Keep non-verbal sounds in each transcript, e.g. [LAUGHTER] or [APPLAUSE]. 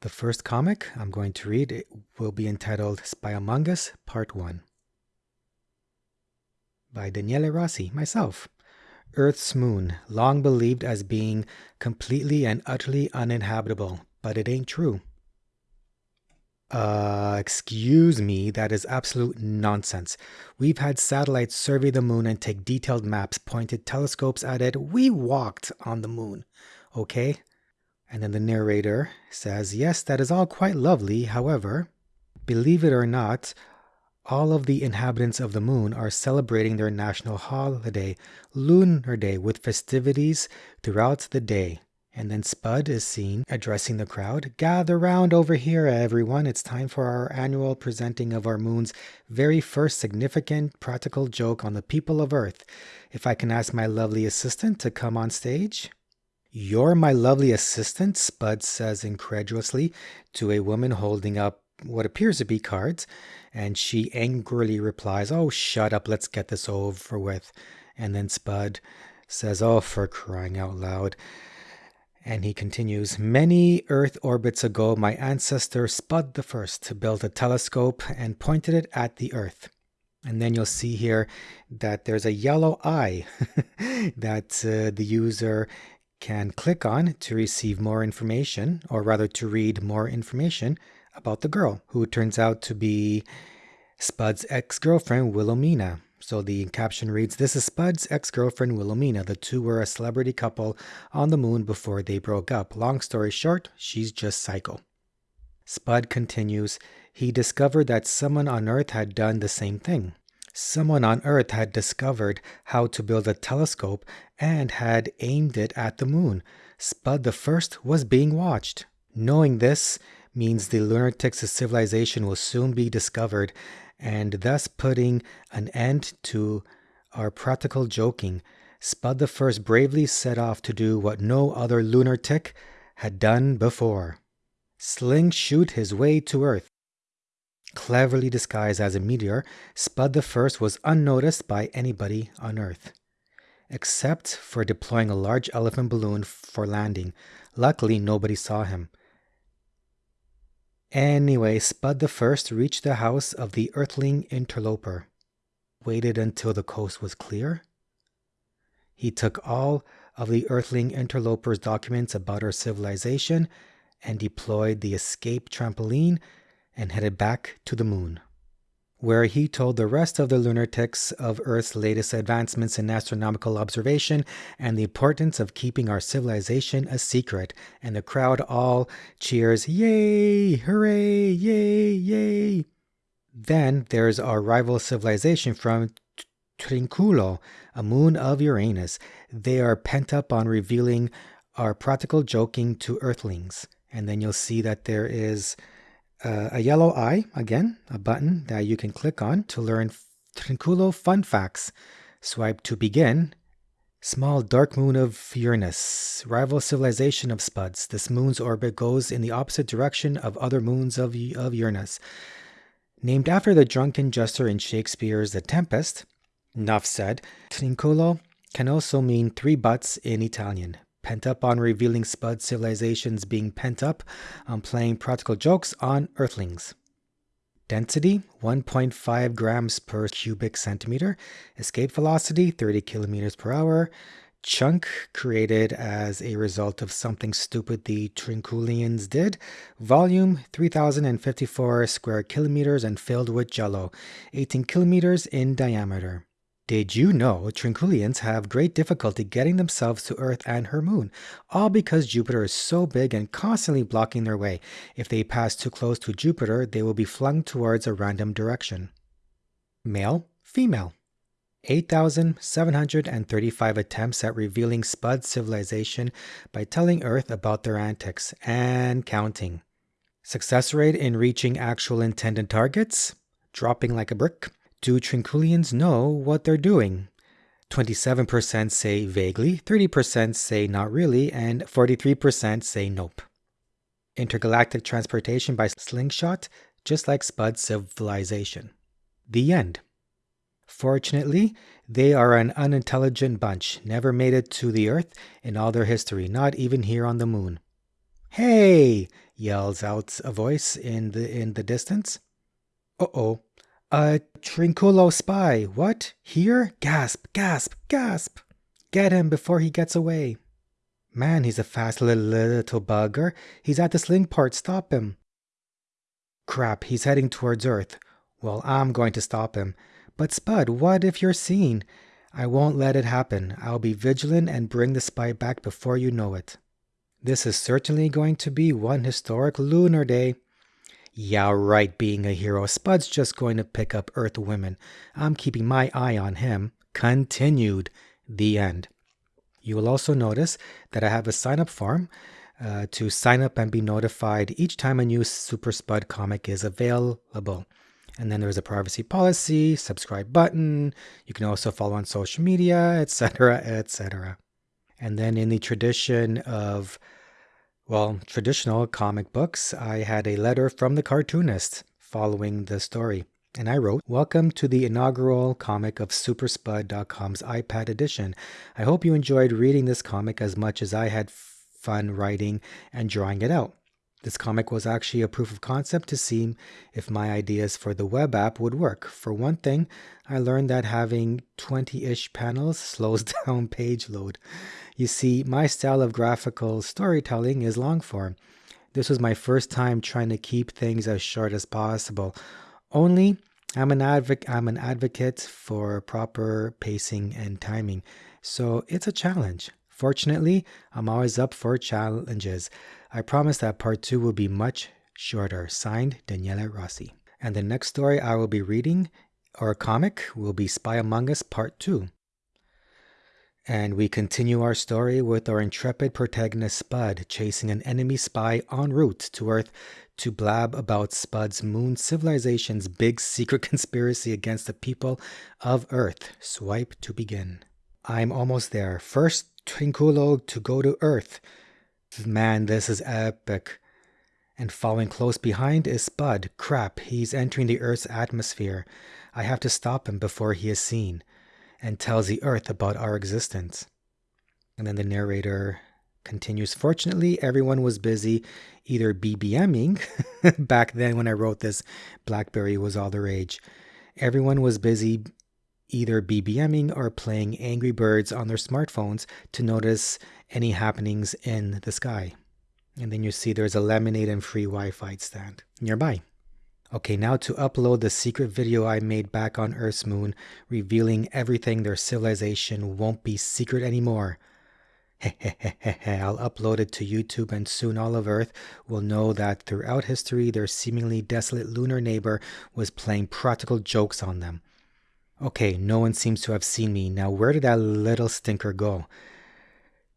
The first comic I'm going to read will be entitled Spy Among Us Part 1 by Daniele Rossi, myself. Earth's moon, long believed as being completely and utterly uninhabitable, but it ain't true. Uh, excuse me, that is absolute nonsense. We've had satellites survey the moon and take detailed maps, pointed telescopes at it. We walked on the moon, okay? And then the narrator says, Yes, that is all quite lovely. However, believe it or not, all of the inhabitants of the moon are celebrating their national holiday, Lunar Day, with festivities throughout the day. And then Spud is seen addressing the crowd. Gather round over here, everyone. It's time for our annual presenting of our moon's very first significant practical joke on the people of Earth. If I can ask my lovely assistant to come on stage. You're my lovely assistant, Spud says incredulously to a woman holding up what appears to be cards, and she angrily replies, Oh, shut up, let's get this over with. And then Spud says, Oh, for crying out loud. And he continues, Many Earth orbits ago, my ancestor Spud the First built a telescope and pointed it at the Earth. And then you'll see here that there's a yellow eye [LAUGHS] that uh, the user can click on to receive more information, or rather to read more information about the girl, who turns out to be Spud's ex girlfriend, Wilhelmina. So the caption reads This is Spud's ex girlfriend, Wilhelmina. The two were a celebrity couple on the moon before they broke up. Long story short, she's just psycho. Spud continues He discovered that someone on Earth had done the same thing. Someone on Earth had discovered how to build a telescope and had aimed it at the moon. Spud the First was being watched. Knowing this means the lunatics' civilization will soon be discovered, and thus putting an end to our practical joking. Spud the First bravely set off to do what no other lunatic had done before. Sling shoot his way to Earth. Cleverly disguised as a meteor, Spud the First was unnoticed by anybody on Earth, except for deploying a large elephant balloon for landing. Luckily, nobody saw him. Anyway, Spud the First reached the house of the Earthling interloper, waited until the coast was clear. He took all of the Earthling interloper's documents about our civilization and deployed the escape trampoline and headed back to the moon, where he told the rest of the lunatics of Earth's latest advancements in astronomical observation and the importance of keeping our civilization a secret. And the crowd all cheers, Yay! Hooray! Yay! Yay! Then there's our rival civilization from Trinculo, a moon of Uranus. They are pent up on revealing our practical joking to Earthlings. And then you'll see that there is uh, a yellow eye, again, a button that you can click on to learn Trinculo fun facts. Swipe to begin. Small dark moon of Uranus, rival civilization of Spuds. This moon's orbit goes in the opposite direction of other moons of, of Uranus. Named after the drunken jester in Shakespeare's The Tempest, Nuff said, Trinculo can also mean three butts in Italian pent up on revealing Spud civilizations being pent up on playing practical jokes on Earthlings. Density 1.5 grams per cubic centimeter. Escape velocity 30 kilometers per hour. Chunk created as a result of something stupid the Trinculians did. Volume 3054 square kilometers and filled with jello, 18 kilometers in diameter. Did you know Trinculians have great difficulty getting themselves to Earth and her moon, all because Jupiter is so big and constantly blocking their way. If they pass too close to Jupiter, they will be flung towards a random direction. Male, female. 8,735 attempts at revealing Spud civilization by telling Earth about their antics and counting. Success rate in reaching actual intended targets? Dropping like a brick. Do Trinculians know what they're doing? 27% say vaguely, 30% say not really, and 43% say nope. Intergalactic transportation by slingshot, just like Spud civilization. The end. Fortunately, they are an unintelligent bunch, never made it to the Earth in all their history, not even here on the moon. Hey! yells out a voice in the in the distance. Uh-oh. A Trinculo spy. What? Here? Gasp, gasp, gasp. Get him before he gets away. Man, he's a fast little, little bugger. He's at the sling part. Stop him. Crap, he's heading towards Earth. Well, I'm going to stop him. But Spud, what if you're seen? I won't let it happen. I'll be vigilant and bring the spy back before you know it. This is certainly going to be one historic lunar day. Yeah, right, being a hero. Spud's just going to pick up Earth women. I'm keeping my eye on him. Continued. The end. You will also notice that I have a sign up form uh, to sign up and be notified each time a new Super Spud comic is available. And then there's a privacy policy, subscribe button. You can also follow on social media, etc., etc. And then in the tradition of, well, traditional comic books, I had a letter from the cartoonist following the story. And I wrote, Welcome to the inaugural comic of Superspud.com's iPad edition. I hope you enjoyed reading this comic as much as I had fun writing and drawing it out. This comic was actually a proof of concept to see if my ideas for the web app would work. For one thing, I learned that having 20 ish panels [LAUGHS] slows down page load. You see, my style of graphical storytelling is long form. This was my first time trying to keep things as short as possible. Only I'm an advocate I'm an advocate for proper pacing and timing. So it's a challenge. Fortunately, I'm always up for challenges. I promise that part two will be much shorter. Signed, Daniele Rossi. And the next story I will be reading, or comic, will be Spy Among Us Part 2. And we continue our story with our intrepid protagonist Spud chasing an enemy spy en route to Earth to blab about Spud's moon civilization's big secret [LAUGHS] conspiracy against the people of Earth. Swipe to begin. I'm almost there. First Trinculo to go to Earth. Man, this is epic. And following close behind is Spud. Crap, he's entering the Earth's atmosphere. I have to stop him before he is seen and tells the Earth about our existence. And then the narrator continues Fortunately, everyone was busy either BBMing, [LAUGHS] back then when I wrote this, Blackberry was all the rage. Everyone was busy either BBMing or playing Angry Birds on their smartphones to notice any happenings in the sky. And then you see there's a lemonade and free Wi Fi stand nearby. Okay, now to upload the secret video I made back on Earth's moon, revealing everything their civilization won't be secret anymore. [LAUGHS] I'll upload it to YouTube and soon all of Earth will know that throughout history their seemingly desolate lunar neighbor was playing practical jokes on them. Okay, no one seems to have seen me. Now, where did that little stinker go?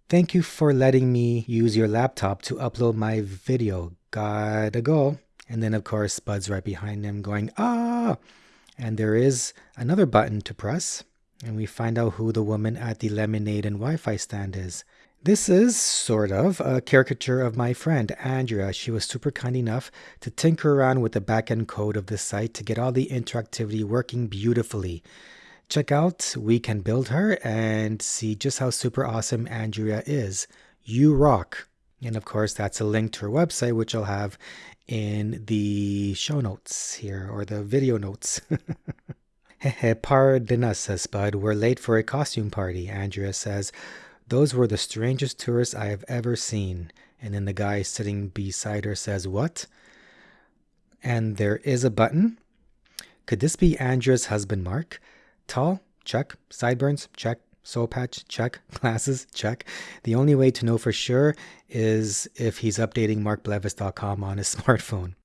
Thank you for letting me use your laptop to upload my video. Gotta go. And then, of course, Spud's right behind him going, ah! And there is another button to press. And we find out who the woman at the lemonade and Wi Fi stand is. This is sort of a caricature of my friend Andrea. She was super kind enough to tinker around with the backend code of the site to get all the interactivity working beautifully. Check out We Can Build Her and see just how super awesome Andrea is. You rock. And of course, that's a link to her website, which I'll have in the show notes here or the video notes. [LAUGHS] Hehe, Pardon us, says Spud. We're late for a costume party. Andrea says, those were the strangest tourists I have ever seen. And then the guy sitting beside her says, What? And there is a button. Could this be Andrea's husband, Mark? Tall? Check. Sideburns? Check. Soul patch? Check. [LAUGHS] Glasses? Check. The only way to know for sure is if he's updating markblevis.com on his [LAUGHS] smartphone.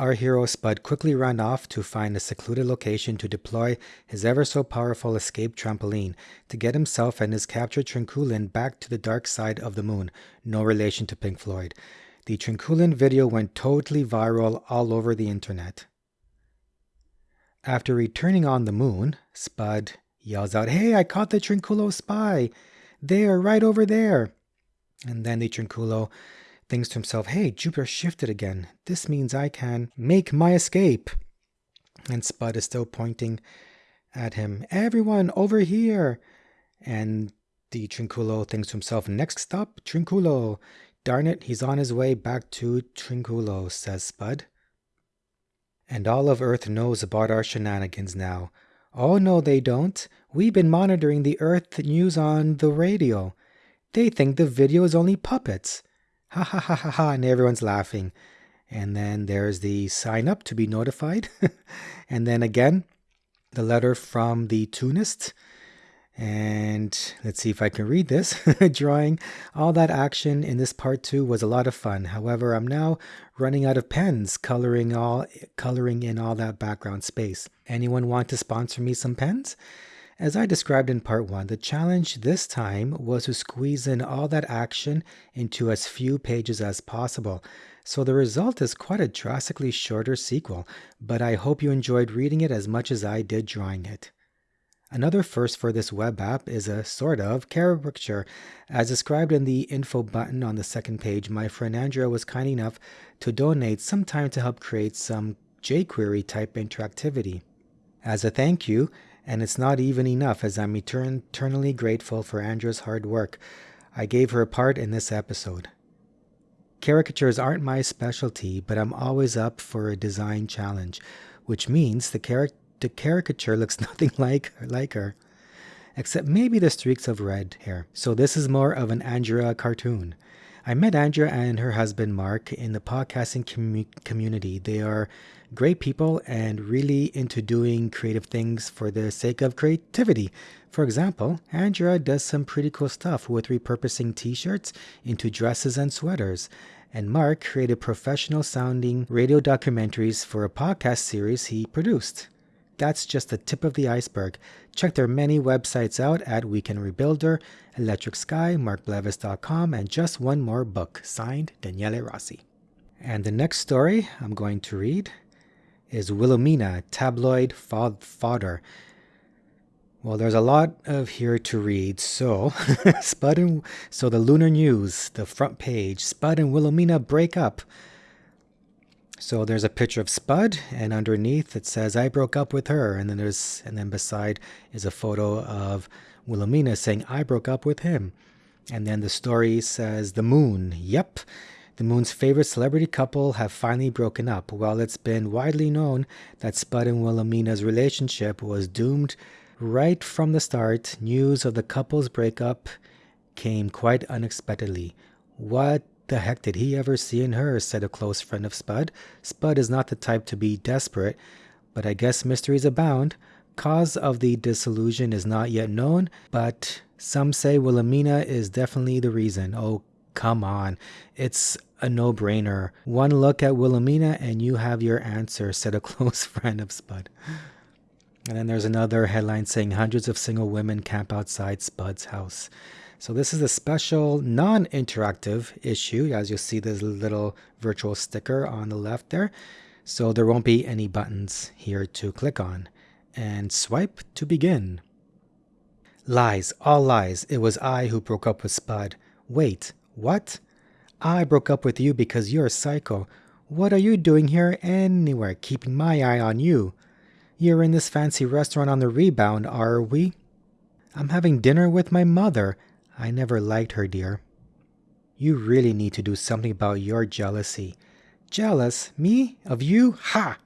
Our hero Spud quickly ran off to find a secluded location to deploy his ever so powerful escape trampoline to get himself and his captured Trinculian back to the dark side of the moon, no relation to Pink Floyd. The Trinculian video went totally viral all over the internet. After returning on the moon, Spud yells out, Hey, I caught the Trinculo spy! They are right over there! And then the Trinculo thinks to himself, hey, Jupiter shifted again. This means I can make my escape. And Spud is still pointing at him, everyone over here. And the Trinculo thinks to himself, next stop, Trinculo. Darn it, he's on his way back to Trinculo, says Spud. And all of Earth knows about our shenanigans now. Oh, no, they don't. We've been monitoring the Earth news on the radio. They think the video is only puppets. Ha ha ha ha ha, and everyone's laughing. And then there's the sign up to be notified. [LAUGHS] and then again, the letter from the tunist. And let's see if I can read this. [LAUGHS] Drawing all that action in this part two was a lot of fun. However, I'm now running out of pens coloring all coloring in all that background space. Anyone want to sponsor me some pens? As I described in part one, the challenge this time was to squeeze in all that action into as few pages as possible. So the result is quite a drastically shorter sequel, but I hope you enjoyed reading it as much as I did drawing it. Another first for this web app is a sort of caricature. As described in the info button on the second page, my friend Andrea was kind enough to donate some time to help create some jQuery type interactivity. As a thank you, and it's not even enough as I'm eternally grateful for Andrea's hard work, I gave her a part in this episode. Caricatures aren't my specialty, but I'm always up for a design challenge, which means the character the caricature looks [LAUGHS] nothing like her, like her, except maybe the streaks of red hair. So this is more of an Andrea cartoon. I met Andrea and her husband Mark in the podcasting com- community. They are great people and really into doing creative things for the sake of creativity. For example, Andrea does some pretty cool stuff with repurposing t shirts into dresses and sweaters. And Mark created professional sounding radio documentaries for a podcast series he produced that's just the tip of the iceberg. Check their many websites out at Weekend Rebuilder, Electric Sky, markblevis.com, and just one more book, signed Daniele Rossi. And the next story I'm going to read is Wilhelmina, tabloid fodder. Well, there's a lot of here to read. So, [LAUGHS] Spud and so the Lunar News, the front page, Spud and Wilhelmina break up. So there's a picture of Spud, and underneath it says, I broke up with her. And then there's, and then beside is a photo of Wilhelmina saying, I broke up with him. And then the story says, The Moon. Yep. The Moon's favorite celebrity couple have finally broken up. While it's been widely known that Spud and Wilhelmina's relationship was doomed right from the start. News of the couple's breakup came quite unexpectedly. What the heck did he ever see in her? said a close friend of Spud. Spud is not the type to be desperate, but I guess mysteries abound. Cause of the disillusion is not yet known, but some say Wilhelmina is definitely the reason. Oh, come on. It's a no brainer. One look at Wilhelmina and you have your answer, said a [LAUGHS] close friend of Spud. And then there's another headline saying hundreds of single women camp outside Spud's house. So this is a special non-interactive issue. As you'll see, this little virtual sticker on the left there. So there won't be any buttons here to click on. And swipe to begin. Lies, all lies. It was I who broke up with Spud. Wait, what? I broke up with you because you're a psycho. What are you doing here anywhere, keeping my eye on you? You're in this fancy restaurant on the rebound, are we? I'm having dinner with my mother. I never liked her, dear. You really need to do something about your jealousy. Jealous? Me? Of you? Ha!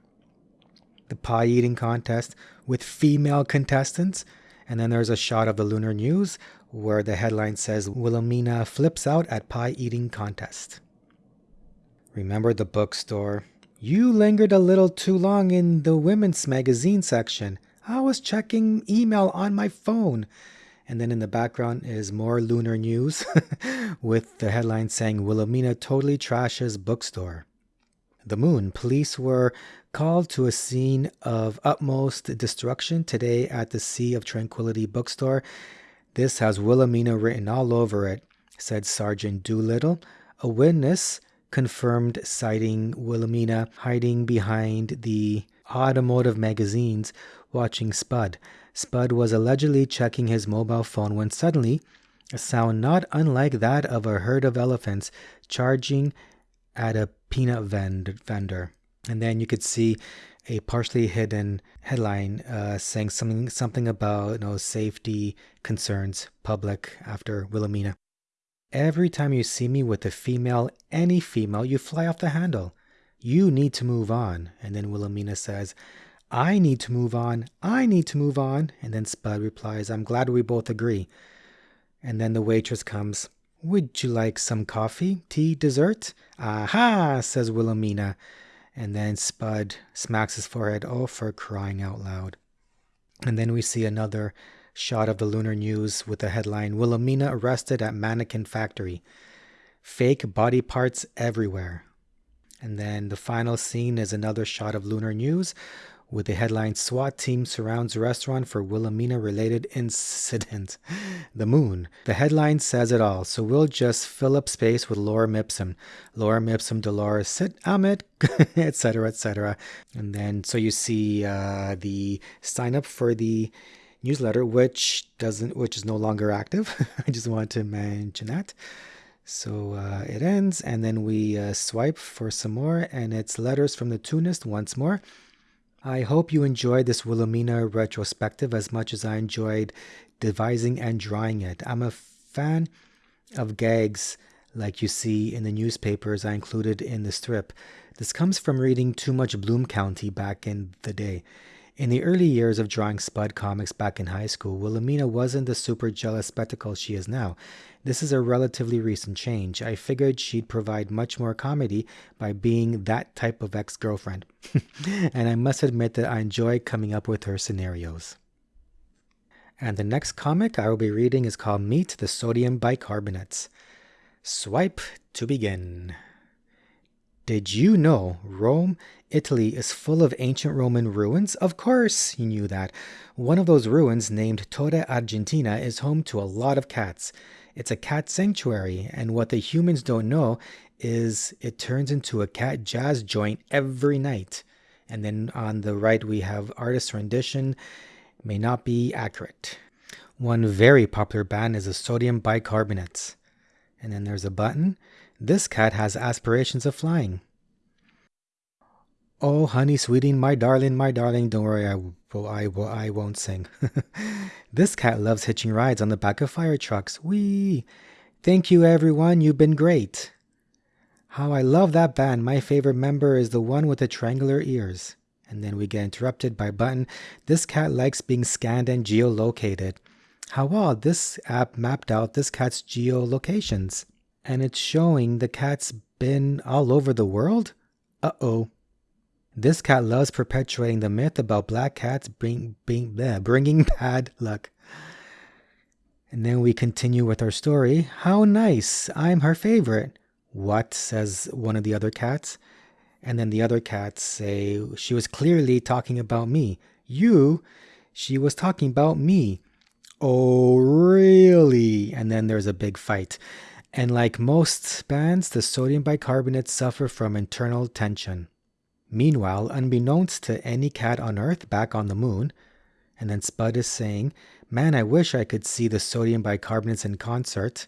The pie eating contest with female contestants. And then there's a shot of the Lunar News where the headline says Wilhelmina flips out at pie eating contest. Remember the bookstore? You lingered a little too long in the women's magazine section. I was checking email on my phone. And then in the background is more lunar news [LAUGHS] with the headline saying Wilhelmina totally trashes bookstore. The moon. Police were called to a scene of utmost destruction today at the Sea of Tranquility bookstore. This has Wilhelmina written all over it, said Sergeant Doolittle. A witness confirmed sighting Wilhelmina hiding behind the automotive magazines watching Spud. Spud was allegedly checking his mobile phone when suddenly a sound not unlike that of a herd of elephants charging at a peanut vend- vendor. And then you could see a partially hidden headline uh, saying something something about you know safety concerns public after Wilhelmina. Every time you see me with a female, any female, you fly off the handle. You need to move on. And then Wilhelmina says, I need to move on. I need to move on. And then Spud replies, I'm glad we both agree. And then the waitress comes. Would you like some coffee, tea, dessert? Aha, says Wilhelmina. And then Spud smacks his forehead. Oh, for crying out loud. And then we see another shot of the Lunar News with the headline Wilhelmina arrested at mannequin factory. Fake body parts everywhere. And then the final scene is another shot of Lunar News with the headline SWAT team surrounds restaurant for Wilhelmina related incident. [LAUGHS] The moon. The headline says it all, so we'll just fill up space with Lorem Ipsum. Lorem Ipsum, Dolores, sit, amet, etc., etc. And then, so you see uh, the sign up for the newsletter, which doesn't, which is no longer active. [LAUGHS] I just want to mention that. So uh, it ends, and then we uh, swipe for some more, and it's letters from the Tunist once more. I hope you enjoyed this Wilhelmina retrospective as much as I enjoyed devising and drawing it. I'm a fan of gags like you see in the newspapers I included in the strip. This comes from reading too much Bloom County back in the day. In the early years of drawing Spud comics back in high school, Wilhelmina wasn't the super jealous spectacle she is now. This is a relatively recent change. I figured she'd provide much more comedy by being that type of ex girlfriend. [LAUGHS] and I must admit that I enjoy coming up with her scenarios. And the next comic I will be reading is called Meet the Sodium Bicarbonates. Swipe to begin. Did you know Rome, Italy is full of ancient Roman ruins? Of course you knew that. One of those ruins, named Torre Argentina, is home to a lot of cats. It's a cat sanctuary, and what the humans don't know is it turns into a cat jazz joint every night. And then on the right, we have artist rendition, may not be accurate. One very popular band is the sodium bicarbonates. And then there's a button. This cat has aspirations of flying. Oh, honey, sweetie, my darling, my darling, don't worry, I, I, I won't sing. [LAUGHS] this cat loves hitching rides on the back of fire trucks. Wee! Thank you, everyone, you've been great. How I love that band. My favorite member is the one with the triangular ears. And then we get interrupted by button. This cat likes being scanned and geolocated. How odd, this app mapped out this cat's geolocations. And it's showing the cat's been all over the world? Uh oh. This cat loves perpetuating the myth about black cats bring, bring, [LAUGHS] bleh, bringing bad luck. And then we continue with our story. How nice! I'm her favorite. What? says one of the other cats. And then the other cats say, She was clearly talking about me. You? She was talking about me. Oh, really? And then there's a big fight. And like most bands, the sodium bicarbonate suffer from internal tension. Meanwhile, unbeknownst to any cat on Earth back on the moon, and then Spud is saying, Man, I wish I could see the sodium bicarbonates in concert.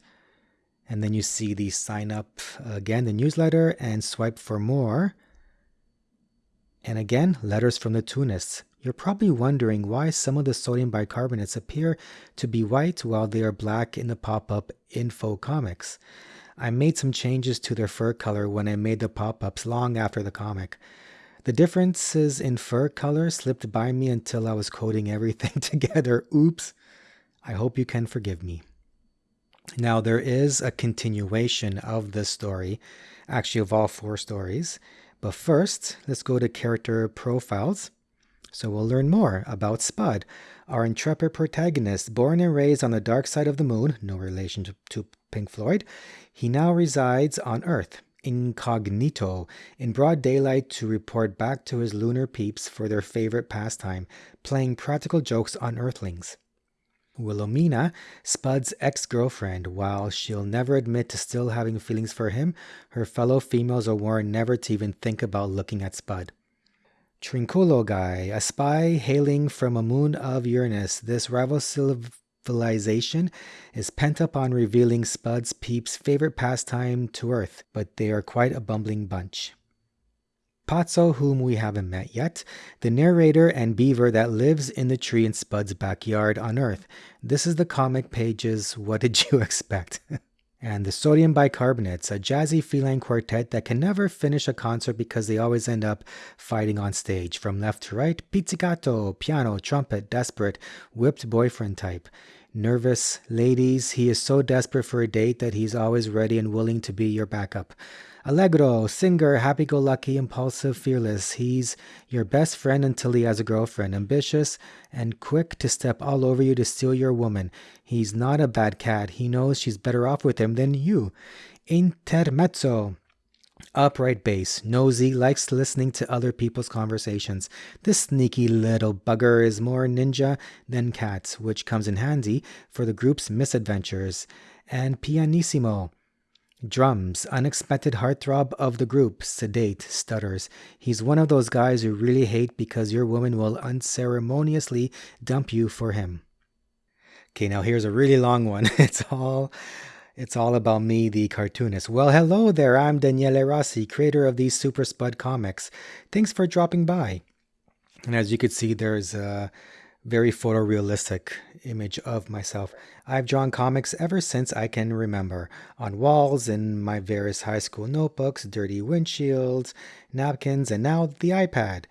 And then you see the sign up again, the newsletter, and swipe for more. And again, letters from the Tunists. You're probably wondering why some of the sodium bicarbonates appear to be white while they are black in the pop up info comics. I made some changes to their fur color when I made the pop ups long after the comic. The differences in fur color slipped by me until I was coding everything [LAUGHS] together. Oops. I hope you can forgive me. Now, there is a continuation of this story, actually, of all four stories. But first, let's go to character profiles. So we'll learn more about Spud, our intrepid protagonist, born and raised on the dark side of the moon, no relation to, to Pink Floyd. He now resides on Earth incognito in broad daylight to report back to his lunar peeps for their favorite pastime, playing practical jokes on Earthlings. Wilhelmina, Spud's ex girlfriend, while she'll never admit to still having feelings for him, her fellow females are warned never to even think about looking at Spud. Trinculo guy, a spy hailing from a moon of Uranus, this rival civilization is pent up on revealing Spud's peeps' favorite pastime to Earth, but they are quite a bumbling bunch. Pazzo, whom we haven't met yet, the narrator and beaver that lives in the tree in Spud's backyard on Earth. This is the comic pages. What did you [LAUGHS] expect? And the Sodium Bicarbonates, a jazzy feline quartet that can never finish a concert because they always end up fighting on stage. From left to right, pizzicato, piano, trumpet, desperate, whipped boyfriend type. Nervous ladies, he is so desperate for a date that he's always ready and willing to be your backup. Allegro, singer, happy go lucky, impulsive, fearless. He's your best friend until he has a girlfriend. Ambitious and quick to step all over you to steal your woman. He's not a bad cat. He knows she's better off with him than you. Intermezzo. Upright bass, nosy, likes listening to other people's conversations. This sneaky little bugger is more ninja than cat, which comes in handy for the group's misadventures. And pianissimo, Drums, unexpected heartthrob of the group, sedate, stutters. He's one of those guys you really hate because your woman will unceremoniously dump you for him. Okay, now here's a really long one. [LAUGHS] It's all it's all about me, the cartoonist. Well, hello there. I'm Daniele Rossi, creator of these Super Spud comics. Thanks for dropping by. And as you can see, there's a very photorealistic image of myself. I've drawn comics ever since I can remember on walls, in my various high school notebooks, dirty windshields, napkins, and now the iPad.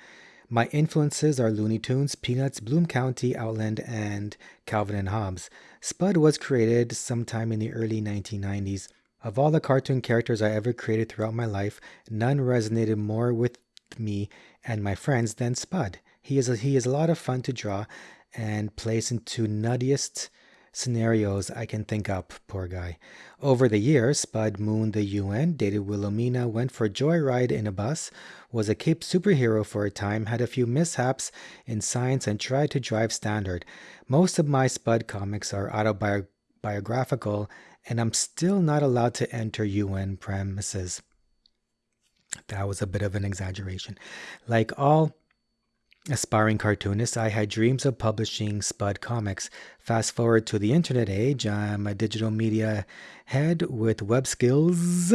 My influences are Looney Tunes, Peanuts, Bloom County, Outland, and Calvin and Hobbes. Spud was created sometime in the early 1990s. Of all the cartoon characters I ever created throughout my life, none resonated more with me and my friends than Spud. He is a, he is a lot of fun to draw and plays into nuttiest scenarios I can think up, poor guy. Over the years, Spud mooned the UN, dated Wilhelmina, went for a joyride in a bus, was a Cape superhero for a time, had a few mishaps in science, and tried to drive standard. Most of my Spud comics are autobiographical, and I'm still not allowed to enter UN premises. That was a bit of an exaggeration. Like all aspiring cartoonist, I had dreams of publishing Spud comics. Fast forward to the internet age, I'm a digital media head with web skills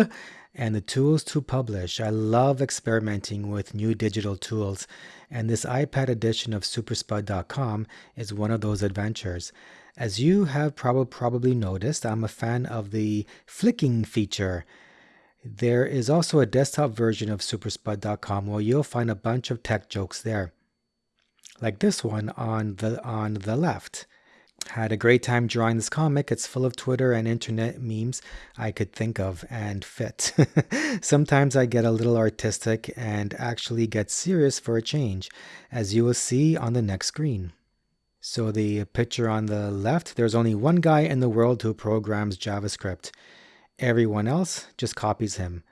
and the tools to publish. I love experimenting with new digital tools, and this iPad edition of superspud.com is one of those adventures. As you have prob- probably noticed, I'm a fan of the flicking feature. There is also a desktop version of superspud.com where you'll find a bunch of tech jokes there like this one on the on the left. Had a great time drawing this comic. It's full of Twitter and internet memes I could think of and fit. [LAUGHS] Sometimes I get a little artistic and actually get serious for a change, as you will see on the next screen. So the picture on the left, there's only one guy in the world who programs JavaScript. Everyone else just copies him.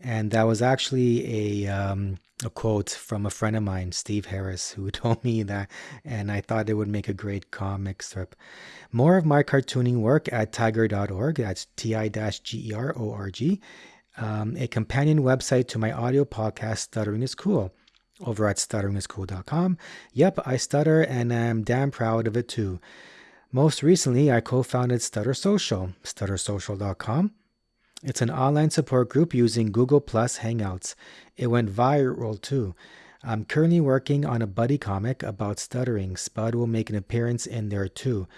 And that was actually a um, a quote from a friend of mine, Steve Harris, who [LAUGHS] told me that, and I thought it would make a great comic strip. More of my cartooning work at tiger.org, that's T I G E R O R G, um, a companion website to my audio podcast, Stuttering is Cool, over at stutteringiscool.com. Yep, I stutter and I'm damn proud of it too. Most recently, I co founded Stutter Social, stuttersocial.com it's an online support group using Google Plus Hangouts. It went viral too. I'm currently working on a buddy comic about stuttering. Spud will make an appearance in there too.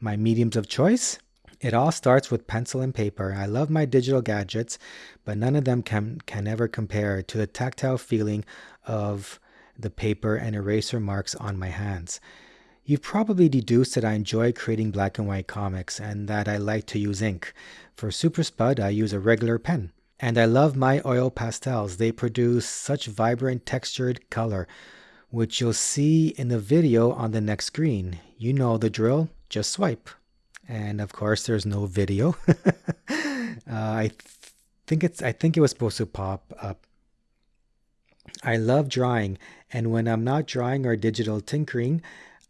My mediums of choice? It all starts with pencil and paper. I love my digital gadgets, but none of them can, can ever compare to the tactile feeling of the paper and eraser marks on my hands. You've probably deduced that I enjoy creating black and white comics and that I like to use ink. For Super Spud, I use a regular pen. And I love my oil pastels. They produce such vibrant textured color, which you'll see in the video on the next screen. You know the drill, just swipe. And of course, there's no video. [LAUGHS] uh, I th- think it's I think it was supposed to pop up. I love drawing, and when I'm not drawing or digital tinkering,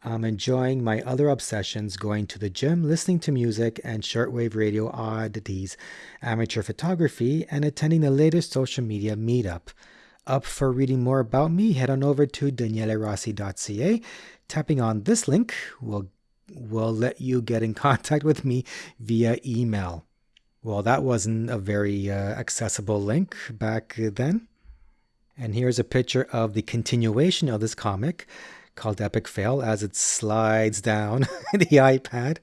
I'm enjoying my other obsessions going to the gym, listening to music and shortwave radio oddities, amateur photography, and attending the latest social media meetup. Up for reading more about me, head on over to danielerossi.ca. Tapping on this link will will let you get in [LAUGHS] contact with me via email. Well, that wasn't a very uh, accessible link back then. And here's a picture of the continuation of this comic called Epic Fail as it slides down [LAUGHS] the iPad,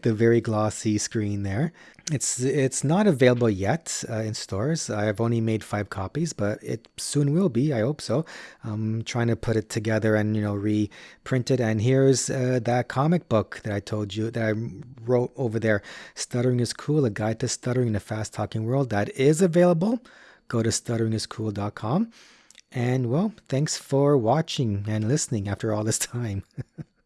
[LAUGHS] the very glossy screen there. It's it's not available yet uh, in stores. I've only made five copies, but it soon will be. I hope so. I'm trying to put it together and you know reprint it. And here's uh, that comic book that I told you that I wrote over there. Stuttering is cool: a guide to stuttering in a fast talking world. That is available. Go to stutteringiscool.com. And well, thanks for watching and listening after all this time. [LAUGHS]